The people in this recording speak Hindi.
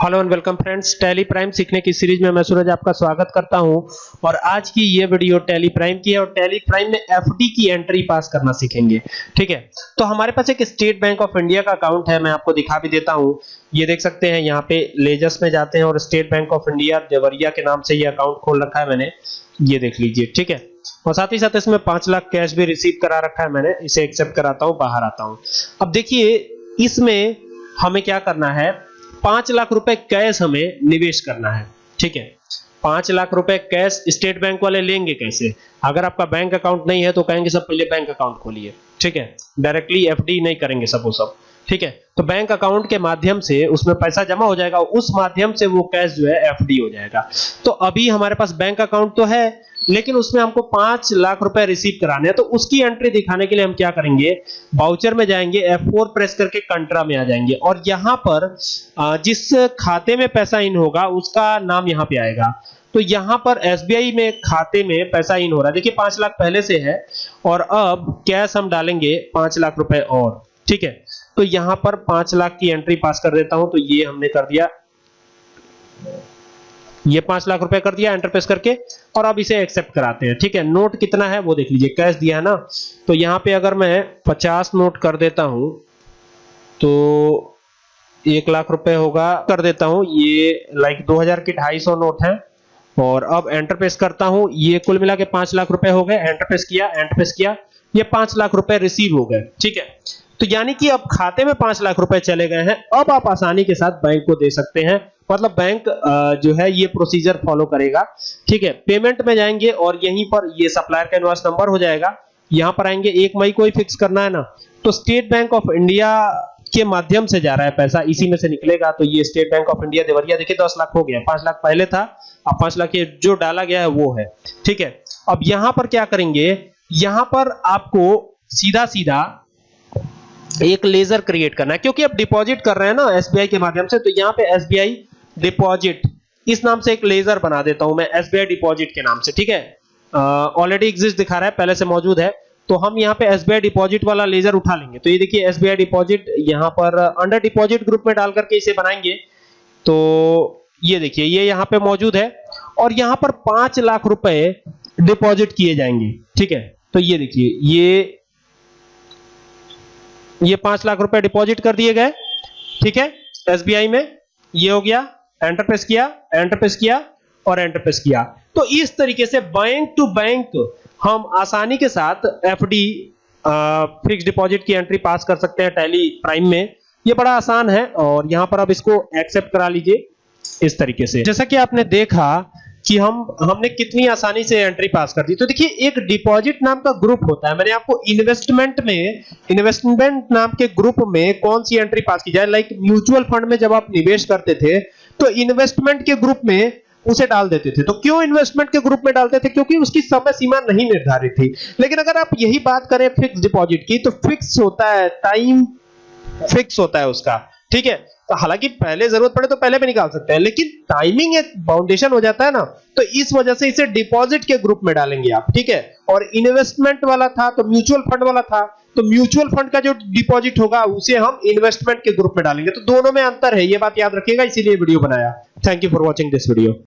Hello and welcome friends, Tally Prime सीखने की सीरीज़ में मैं सूरज आपका स्वागत करता हूँ। और आज की ये वीडियो टैली प्राइम की है और टैली प्राइम में एफडी की एंट्री पास करना सीखेंगे, ठीक है? तो हमारे पास एक स्टेट बैंक ऑफ़ इंडिया का अकाउंट है, मैं आपको दिखा भी देता हूँ। ये देख सकते हैं, यहाँ पे लेजर्स में जाते हैं और State Bank of India, Deoria के नाम से ये अकाउंट खोल रखा है मैंने। ये देख लीजिए, ठीक है? और साथ ही साथ इसमें पाँच लाख कैश भी रिसीव करा रखा है मैंने, इसे एक्सेप्ट कराता हूँ, बाहर आता हूँ। अब देखिए, इसमें हमें क्या करना है? पाँच लाख रुपए कैश हमें निवेश करना है, ठीक है? पाँच लाख रुपए कैश स्टेट बैंक वाले लेंगे कैसे? अगर आपका बैंक अकाउंट नहीं है तो कहेंगे सब पहले बैंक अकाउंट खोलिए, ठीक है? डायरेक्टली एफडी नहीं करेंगे सब वो सब, ठीक है? तो बैंक अकाउंट के माध्यम से उसमें पैसा जमा हो जाएगा, उस माध्यम से वो कैश जो है एफडी हो जाएगा। तो अभी हमारे पास बैंक अकाउंट तो है लेकिन उसमें हमको पाँच लाख रुपए रिसीव कराने हैं। तो उसकी एंट्री दिखाने के लिए हम क्या करेंगे? बाउचर में जाएँगे F4 प्रेस करके कंट्रा में आ जाएँगे। और यहाँ पर जिस खाते में पैसा इन होगा, उसका नाम यहाँ पे आएगा। तो यहाँ पर SBI में खाते में पैसा इन हो रहा है। देखिए, पाँच लाख पहले से है, और अब कैश हम डालेंगे पाँच लाख रुपए और। ठीक है? तो यहाँ पर पाँच लाख की एंट्री पास कर देता हूँ तो ये हमने कर दिया। ये पाँच लाख रुपए कर दिया एंटर प्रेस करके, और अब इसे एक्सेप्ट कराते हैं। ठीक है नोट कितना है वो देख लीजिए, कैश दिया है ना? तो यहाँ पे अगर मैं पचास नोट कर देता हूँ तो एक लाख रुपए होगा, कर देता हूँ, ये लाइक 2000 की 250 नोट है, और अब एंटर प्रेस करता हूँ, ये कुल मिला के पाँच लाख रुपए हो गए एंटर प्रेस किया एंटर प्रेस किया, ये पाँच लाख रुपए रिसीव हो गए। ठीक है तो यानी कि अब खाते में पाँच लाख रुपए चले गए हैं, अब आप आसानी के साथ बैंक को दे सकते हैं। मतलब बैंक जो है, ये प्रोसीजर फॉलो करेगा। ठीक है पेमेंट में जाएँगे और यहीं पर ये सप्लायर का इनवॉइस नंबर हो जाएगा। यहाँ पर आएँगे, एक मई को ही फिक्स करना है ना। तो स्टेट बैंक ऑफ़ इंडिया के माध्यम से जा रहा है पैसा, इसी में से निकलेगा। तो ये State Bank of India Deoria, देखिए, दस लाख हो गया। पाँच लाख पहले था, अब पाँच लाख ये जो डाला गया है, वो है। ठीक है, अब यहाँ पर क्या करेंगे, यहाँ पर आपको सीधा सीधा एक लेजर क्रिएट करना है। क्योंकि आप डिपॉजिट कर रहे हैं ना एसबीआई के माध्यम से तो यहाँ पे एसबीआई डिपॉजिट इस नाम से एक लेजर बना देता हूँ मैं एसबीआई डिपॉजिट के नाम से, ठीक है? ऑलरेडी एग्जिस्ट दिखा रहा है, पहले से मौजूद है। तो हम यहाँ पे एसबीआई डिपॉजिट वाला लेजर उठा लेंगे। तो ये देखिए एसबीआई डिपॉजिट यहाँ पर अंडर डिपॉजिट ग्रुप में डाल करके इसे बनाएँगे। तो ये देखिए, ये यहाँ पे मौजूद है और यहाँ पर पाँच लाख रुपए डिपॉजिट किए जाएँगे, ठीक है? तो ये देखिए, ये ये पाँच लाख रुपए डिपॉजिट कर दिए गए, ठीक है? एसबीआई में ये हो गया, एंटरप्रेस किया एंटर प्रेस किया और एंटर प्रेस किया। तो इस तरीके से बैंक टू बैंक हम आसानी के साथ एफडी फिक्स डिपॉजिट की एंट्री पास कर सकते हैं टैली प्राइम में। ये बड़ा आसान है और यहाँ पर आप इसको एक्सेप्ट करा लीजिए इस तरीके से। जैसा कि आपने देखा कि हम, हमने कितनी आसानी से एंट्री पास कर दी। तो देखिए, एक डिपॉजिट नाम का ग्रुप होता है। मैंने आपको इन्वेस्टमेंट में इन्वेस्टमेंट नाम के ग्रुप में कौन सी एंट्री पास की जाए? लाइक म्यूचुअल फंड में जब आप निवेश करते थे तो इन्वेस्टमेंट के ग्रुप में उसे डाल देते थे। तो क्यों इन्वेस्टमेंट के ग्रुप में डालते थे? क्योंकि उसकी समय सीमा नहीं निर्धारित थी। लेकिन अगर आप यही बात करें फिक्स डिपॉजिट की तो फिक्स होता है टाइम फिक्स होता है उसका। ठीक है? तो हालाँकि पहले ज़रूरत पड़े तो पहले भी निकाल सकते हैं, लेकिन टाइमिंग एक बाउंडेशन हो जाता है ना तो इस वजह से इसे डिपॉजिट के ग्रुप में डालेंगे आप, ठीक है? और इन्वेस्टमेंट वाला था तो म्यूचुअल फंड वाला था तो म्यूचुअल फंड का जो डिपॉजिट होगा, उसे हम इन्वेस्टमेंट के ग्रुप में डालेंगे। तो दोनों में अंतर है, ये बात याद रखिएगा, इसीलिए वीडियो बनाया। Thank you for watching this video